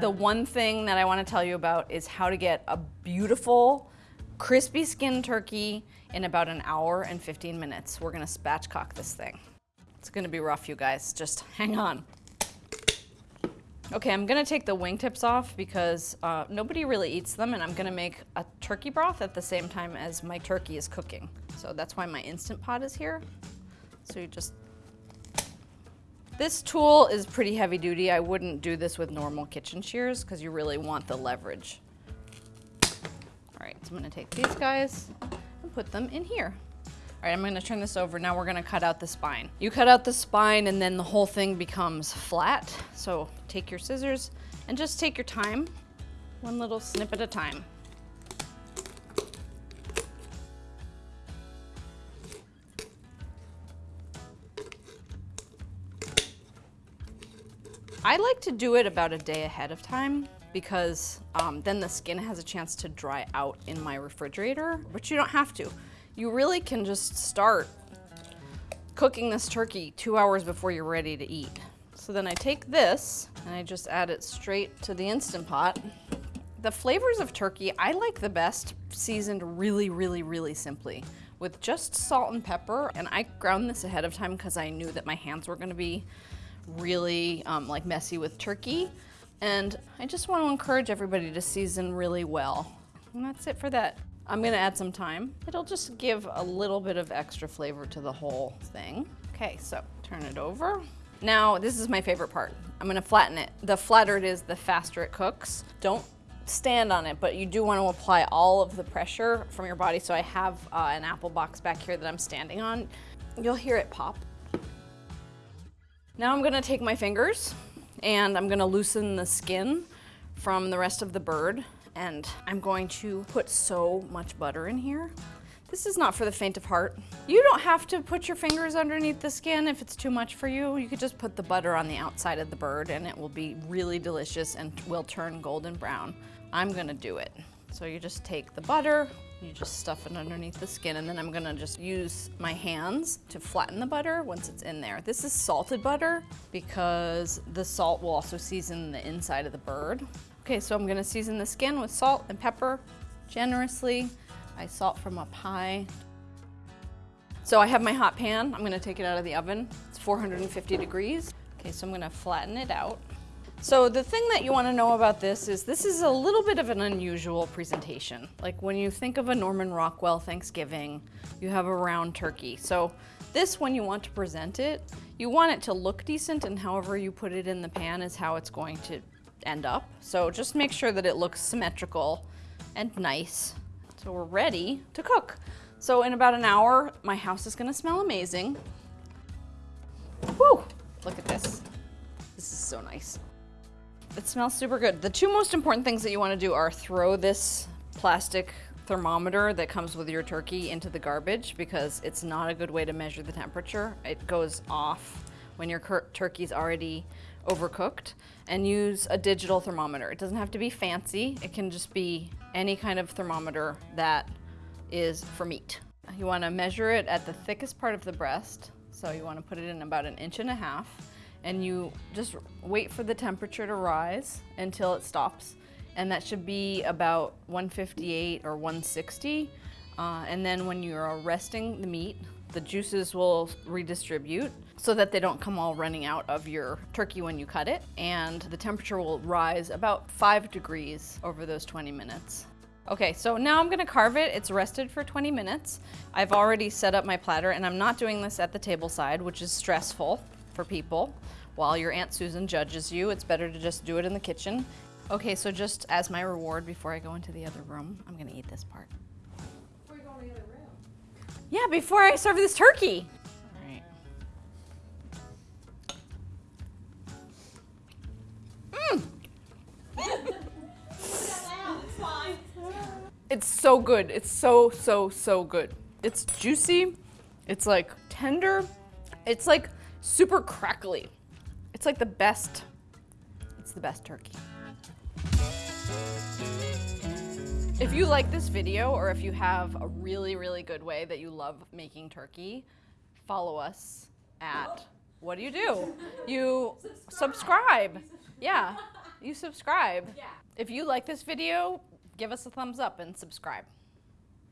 The one thing that I want to tell you about is how to get a beautiful, crispy skin turkey in about an hour and 15 minutes. We're gonna spatchcock this thing. It's gonna be rough, you guys. Just hang on. Okay, I'm gonna take the wingtips off because uh, nobody really eats them and I'm gonna make a turkey broth at the same time as my turkey is cooking. So that's why my Instant Pot is here. So you just this tool is pretty heavy duty. I wouldn't do this with normal kitchen shears because you really want the leverage. All right, so I'm gonna take these guys and put them in here. All right, I'm gonna turn this over. Now we're gonna cut out the spine. You cut out the spine and then the whole thing becomes flat. So take your scissors and just take your time, one little snip at a time. I like to do it about a day ahead of time because um, then the skin has a chance to dry out in my refrigerator, but you don't have to. You really can just start cooking this turkey two hours before you're ready to eat. So then I take this and I just add it straight to the Instant Pot. The flavors of turkey, I like the best seasoned really, really, really simply with just salt and pepper. And I ground this ahead of time because I knew that my hands were gonna be really um, like messy with turkey. And I just want to encourage everybody to season really well. And that's it for that. I'm gonna add some thyme. It'll just give a little bit of extra flavor to the whole thing. Okay, so turn it over. Now, this is my favorite part. I'm gonna flatten it. The flatter it is, the faster it cooks. Don't stand on it, but you do want to apply all of the pressure from your body. So I have uh, an apple box back here that I'm standing on. You'll hear it pop. Now I'm gonna take my fingers and I'm gonna loosen the skin from the rest of the bird and I'm going to put so much butter in here. This is not for the faint of heart. You don't have to put your fingers underneath the skin if it's too much for you. You could just put the butter on the outside of the bird and it will be really delicious and will turn golden brown. I'm gonna do it. So you just take the butter, you just stuff it underneath the skin and then I'm gonna just use my hands to flatten the butter once it's in there. This is salted butter because the salt will also season the inside of the bird. Okay, so I'm gonna season the skin with salt and pepper generously. I salt from up high. So I have my hot pan. I'm gonna take it out of the oven. It's 450 degrees. Okay, so I'm gonna flatten it out. So the thing that you want to know about this is this is a little bit of an unusual presentation. Like when you think of a Norman Rockwell Thanksgiving, you have a round turkey. So this, when you want to present it, you want it to look decent and however you put it in the pan is how it's going to end up. So just make sure that it looks symmetrical and nice. So we're ready to cook. So in about an hour, my house is gonna smell amazing. Whew, look at this. This is so nice. It smells super good. The two most important things that you want to do are throw this plastic thermometer that comes with your turkey into the garbage because it's not a good way to measure the temperature. It goes off when your turkey's already overcooked and use a digital thermometer. It doesn't have to be fancy. It can just be any kind of thermometer that is for meat. You want to measure it at the thickest part of the breast. So you want to put it in about an inch and a half and you just wait for the temperature to rise until it stops. And that should be about 158 or 160. Uh, and then when you're resting the meat, the juices will redistribute so that they don't come all running out of your turkey when you cut it. And the temperature will rise about five degrees over those 20 minutes. Okay, so now I'm gonna carve it. It's rested for 20 minutes. I've already set up my platter and I'm not doing this at the table side, which is stressful for people. While your Aunt Susan judges you, it's better to just do it in the kitchen. Okay, so just as my reward before I go into the other room, I'm gonna eat this part. Before you go in the other room? Yeah, before I serve this turkey. Mmm. It's so good. It's so, so, so good. It's juicy. It's like tender. It's like super crackly. It's like the best, it's the best turkey. If you like this video or if you have a really, really good way that you love making turkey, follow us at, what do you do? You subscribe. Yeah. you subscribe. Yeah. If you like this video, give us a thumbs up and subscribe.